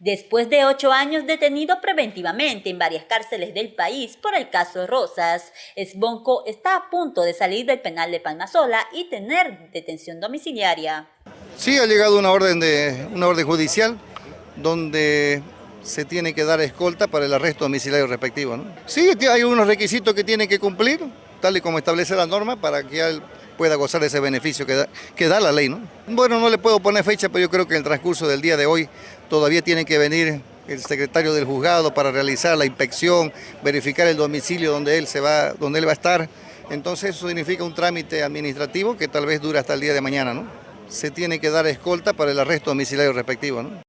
Después de ocho años detenido preventivamente en varias cárceles del país por el caso Rosas, Esbonco está a punto de salir del penal de Palmasola y tener detención domiciliaria. Sí, ha llegado una orden, de, una orden judicial donde se tiene que dar escolta para el arresto domiciliario respectivo. Sí, hay unos requisitos que tiene que cumplir, tal y como establece la norma, para que él pueda gozar de ese beneficio que da, que da la ley. ¿no? Bueno, no le puedo poner fecha, pero yo creo que en el transcurso del día de hoy todavía tienen que venir el secretario del juzgado para realizar la inspección, verificar el domicilio donde él, se va, donde él va a estar. Entonces eso significa un trámite administrativo que tal vez dura hasta el día de mañana. ¿no? Se tiene que dar escolta para el arresto domiciliario respectivo. ¿no?